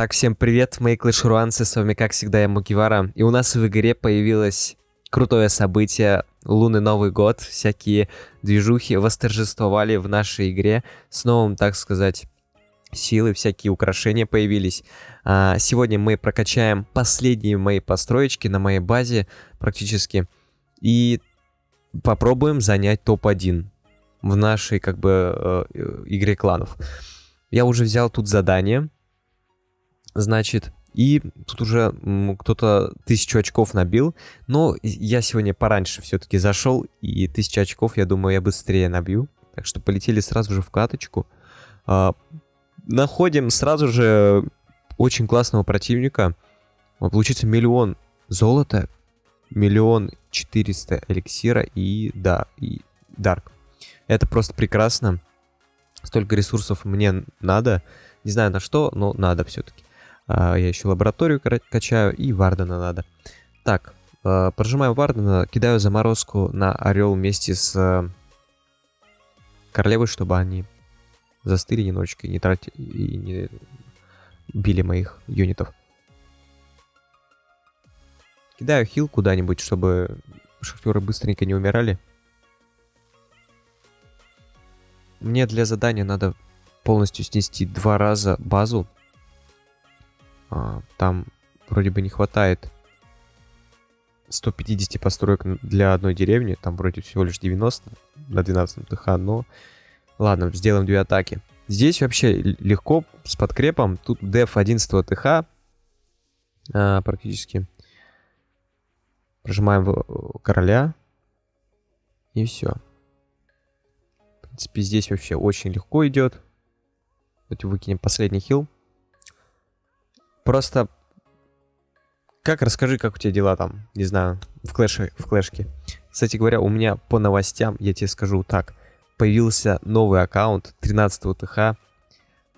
Так, всем привет, мои клэшруанцы, с вами как всегда я Мукивара. И у нас в игре появилось крутое событие, лунный Новый год, всякие движухи восторжествовали в нашей игре с новым, так сказать, силы, всякие украшения появились. А, сегодня мы прокачаем последние мои построечки на моей базе практически. И попробуем занять топ-1 в нашей как бы э, игре кланов. Я уже взял тут задание. Значит, и тут уже кто-то тысячу очков набил. Но я сегодня пораньше все-таки зашел, и тысячу очков, я думаю, я быстрее набью. Так что полетели сразу же в каточку. А, находим сразу же очень классного противника. Получится миллион золота, миллион четыреста эликсира и, да, и дарк. Это просто прекрасно. Столько ресурсов мне надо. Не знаю на что, но надо все-таки. А, я еще лабораторию качаю и Вардена надо. Так, а, прожимаю Вардена, кидаю заморозку на Орел вместе с э, Королевой, чтобы они застыли немножечко и не тратили, и не били моих юнитов. Кидаю хил куда-нибудь, чтобы шахтеры быстренько не умирали. Мне для задания надо полностью снести два раза базу. А, там вроде бы не хватает 150 построек для одной деревни. Там вроде всего лишь 90 на 12 ТХ, но... Ладно, сделаем две атаки. Здесь вообще легко с подкрепом. Тут деф 11 ТХ а, практически. Прожимаем короля. И все принципе, здесь вообще очень легко идет. Давайте выкинем последний хил. Просто... Как, расскажи, как у тебя дела там, не знаю, в, клэше, в клэшке. Кстати говоря, у меня по новостям, я тебе скажу так, появился новый аккаунт 13 ТХ.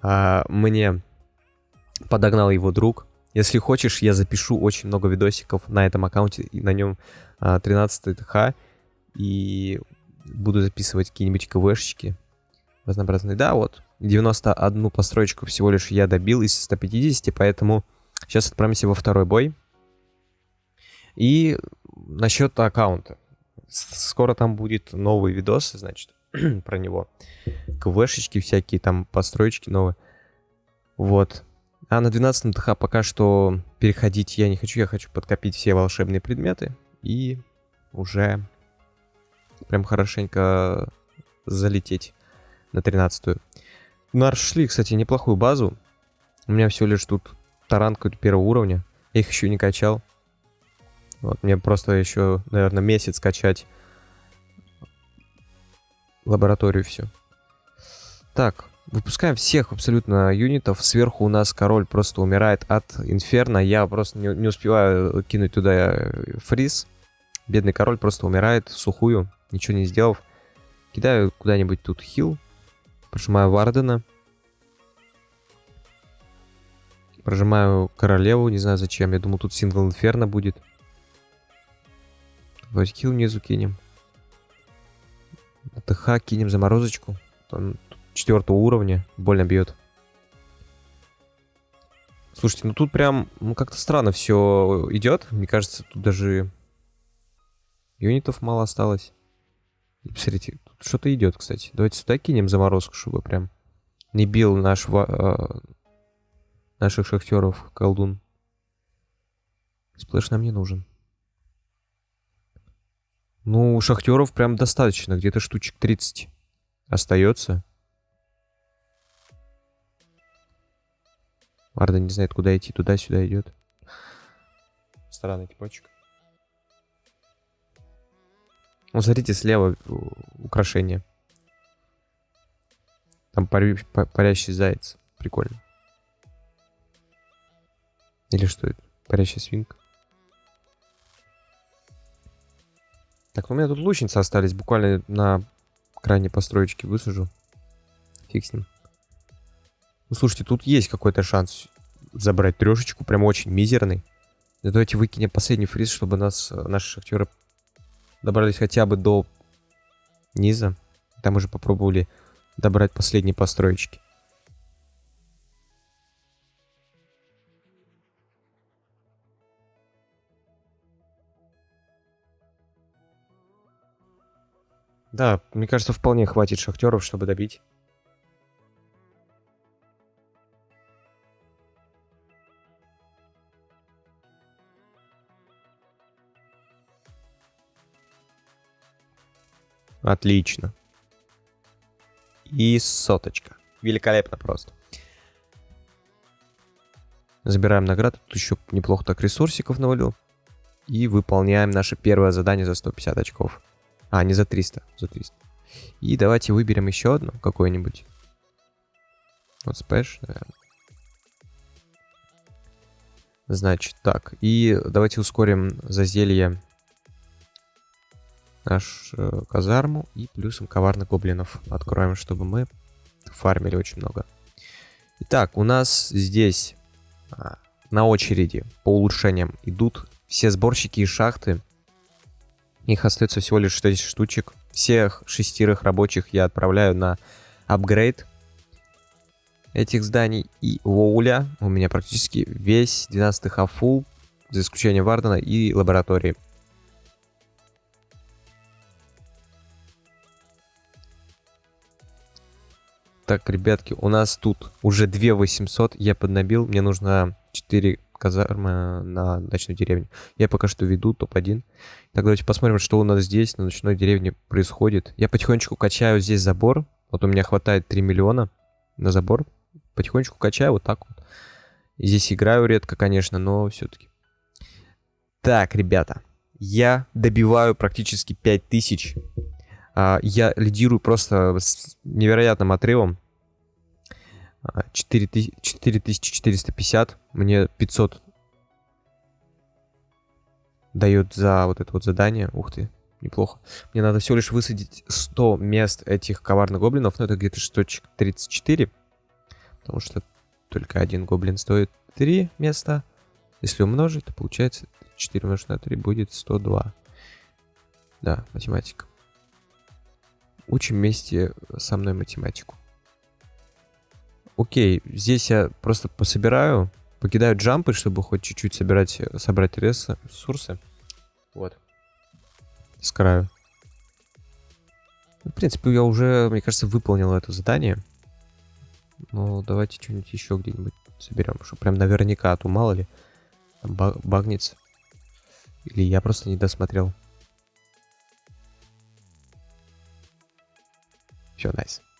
А, мне подогнал его друг. Если хочешь, я запишу очень много видосиков на этом аккаунте, и на нем а, 13 ТХ. И буду записывать какие-нибудь КВшечки разнообразные. Да, вот, 91 построечку всего лишь я добил из 150, поэтому сейчас отправимся во второй бой. И насчет аккаунта. Скоро там будет новый видос, значит, про него. КВшечки всякие, там построечки новые. Вот. А на 12 ТХ пока что переходить я не хочу. Я хочу подкопить все волшебные предметы. И уже прям хорошенько залететь на 13-ю. Нашли, кстати, неплохую базу. У меня всего лишь тут таранка первого уровня. Я их еще не качал. Вот, мне просто еще, наверное, месяц качать лабораторию все. Так, выпускаем всех абсолютно юнитов. Сверху у нас король просто умирает от инферно. Я просто не, не успеваю кинуть туда фриз. Бедный король просто умирает сухую ничего не сделав. Кидаю куда-нибудь тут хил. Прожимаю Вардена. Прожимаю королеву, не знаю зачем. Я думал, тут сингл инферно будет. Хил внизу кинем. ТХ кинем заморозочку. Он четвертого уровня. Больно бьет. Слушайте, ну тут прям ну, как-то странно все идет. Мне кажется, тут даже юнитов мало осталось. Посмотрите, что-то идет, кстати. Давайте сюда кинем заморозку, чтобы прям не бил наш, э, наших шахтеров колдун. Сплэш нам не нужен. Ну, шахтеров прям достаточно. Где-то штучек 30 остается. Варда не знает, куда идти. Туда-сюда идет. Странный типочек. Ну, смотрите, слева украшение. Там пари, парящий заяц. Прикольно. Или что это? Парящая свинка. Так, у меня тут лучницы остались. Буквально на крайней построечке высажу. Фиг с ним. Ну, слушайте, тут есть какой-то шанс забрать трешечку. Прям очень мизерный. давайте выкинем последний фриз, чтобы нас наши шахтеры добрались хотя бы до низа. Там уже попробовали добрать последние построечки. Да, мне кажется, вполне хватит шахтеров, чтобы добить. Отлично. И соточка. Великолепно просто. Забираем награду. Тут еще неплохо так ресурсиков навалил. И выполняем наше первое задание за 150 очков. А, не за 300, за 300. И давайте выберем еще одно, какое-нибудь. Вот спэш, наверное. Значит, так. И давайте ускорим зазелье наш э, казарму и плюсом коварных гоблинов откроем, чтобы мы фармили очень много. Итак, у нас здесь а, на очереди по улучшениям идут все сборщики и шахты. Их остается всего лишь 6 штучек. Всех шестерых рабочих я отправляю на апгрейд этих зданий. И Воуля у меня практически весь 12 хафул, за исключением Вардена и лаборатории. Так, ребятки, у нас тут уже 2 800 я поднабил. Мне нужно 4 казармы на ночной деревне. Я пока что веду топ-1. Так, давайте посмотрим, что у нас здесь на ночной деревне происходит. Я потихонечку качаю здесь забор. Вот у меня хватает 3 миллиона на забор. Потихонечку качаю вот так вот. Здесь играю редко, конечно, но все-таки. Так, ребята. Я добиваю практически 5000. А, я лидирую просто с невероятным отрывом. 4450, мне 500 дает за вот это вот задание. Ух ты, неплохо. Мне надо всего лишь высадить 100 мест этих коварных гоблинов, но это где-то штучек 34. Потому что только один гоблин стоит 3 места. Если умножить, то получается 4 умножить на 3 будет 102. Да, математика. Учим вместе со мной математику. Окей, здесь я просто пособираю, покидаю джампы, чтобы хоть чуть-чуть собирать, собрать ресурсы. Вот. С краю. В принципе, я уже, мне кажется, выполнил это задание. Ну, давайте что-нибудь еще где-нибудь соберем, чтобы прям наверняка, а то мало ли, там багнется. Или я просто не досмотрел. Все, найс. Nice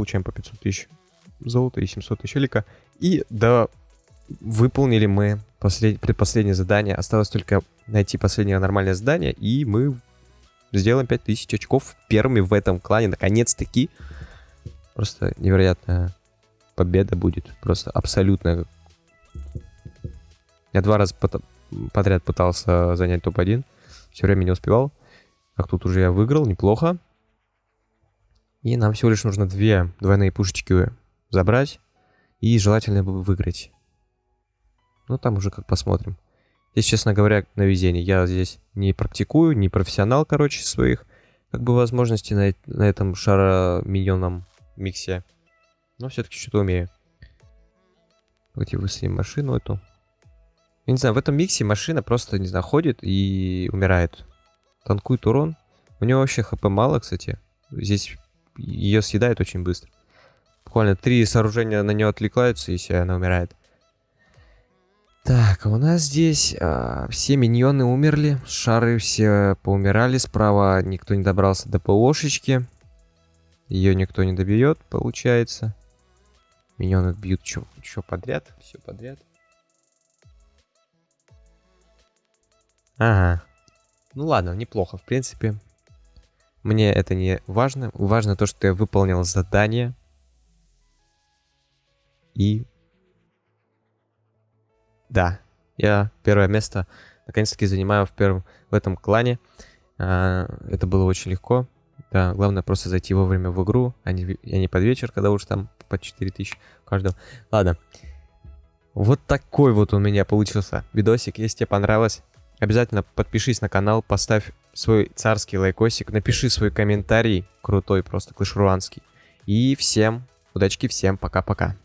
получаем по 500 тысяч золота и 700 тысяч элика. И да, выполнили мы послед... предпоследнее задание. Осталось только найти последнее нормальное задание, и мы сделаем 5000 очков первыми в этом клане. Наконец-таки. Просто невероятная победа будет. Просто абсолютная. Я два раза подряд пытался занять топ-1. Все время не успевал. Так, тут уже я выиграл, неплохо. И нам всего лишь нужно две двойные пушечки забрать. И желательно бы выиграть. Ну, там уже как посмотрим. Здесь, честно говоря, на везение. Я здесь не практикую, не профессионал, короче, своих как бы возможностей на, на этом шаро-миньонном миксе. Но все-таки что-то умею. Давайте высадим машину эту. Я не знаю, в этом миксе машина просто, не знаю, ходит и умирает. Танкует урон. У него вообще хп мало, кстати. Здесь ее съедает очень быстро. Буквально три сооружения на нее отвлекаются, и все, она умирает. Так, а у нас здесь а, все миньоны умерли, шары все поумирали, справа никто не добрался до ПОшечки. Ее никто не добьет, получается. Миньоны бьют что подряд, все подряд. Ага. Ну ладно, неплохо, в принципе. Мне это не важно. Важно то, что я выполнил задание. И... Да, я первое место наконец-таки занимаю в первом в этом клане. А, это было очень легко. Да, главное просто зайти вовремя в игру, а не, а не под вечер, когда уж там по 4000 каждого. Ладно. Вот такой вот у меня получился видосик. Если тебе понравилось, обязательно подпишись на канал, поставь свой царский лайкосик, напиши свой комментарий, крутой просто, клышруанский. И всем, удачки всем, пока-пока.